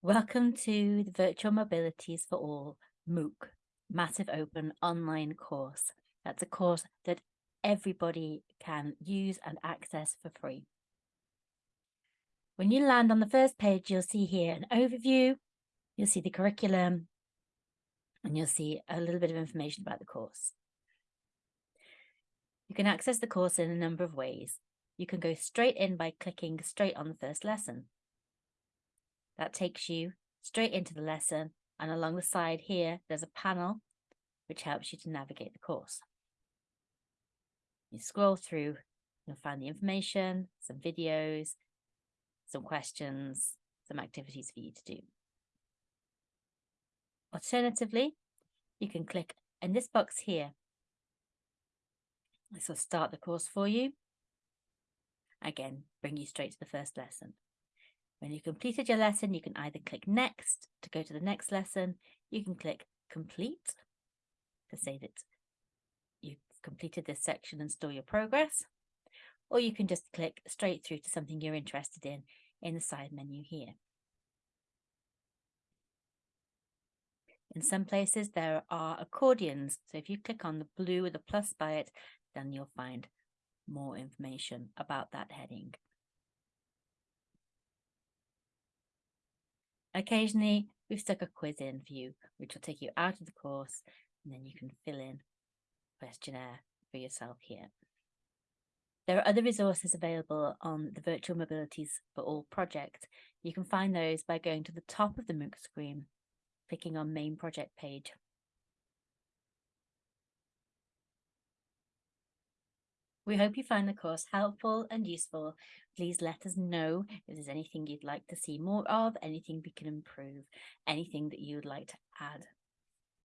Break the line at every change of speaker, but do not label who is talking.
Welcome to the Virtual Mobilities for All MOOC, Massive Open Online course. That's a course that everybody can use and access for free. When you land on the first page, you'll see here an overview, you'll see the curriculum, and you'll see a little bit of information about the course. You can access the course in a number of ways. You can go straight in by clicking straight on the first lesson. That takes you straight into the lesson and along the side here, there's a panel which helps you to navigate the course. You scroll through, you'll find the information, some videos, some questions, some activities for you to do. Alternatively, you can click in this box here. This will start the course for you. Again, bring you straight to the first lesson. When you've completed your lesson, you can either click next to go to the next lesson. You can click complete to say that you've completed this section and store your progress. Or you can just click straight through to something you're interested in in the side menu here. In some places there are accordions. So if you click on the blue with a plus by it, then you'll find more information about that heading. Occasionally, we've stuck a quiz in for you, which will take you out of the course, and then you can fill in questionnaire for yourself here. There are other resources available on the Virtual Mobilities for All project. You can find those by going to the top of the MOOC screen, clicking on Main Project page. We hope you find the course helpful and useful. Please let us know if there's anything you'd like to see more of, anything we can improve, anything that you would like to add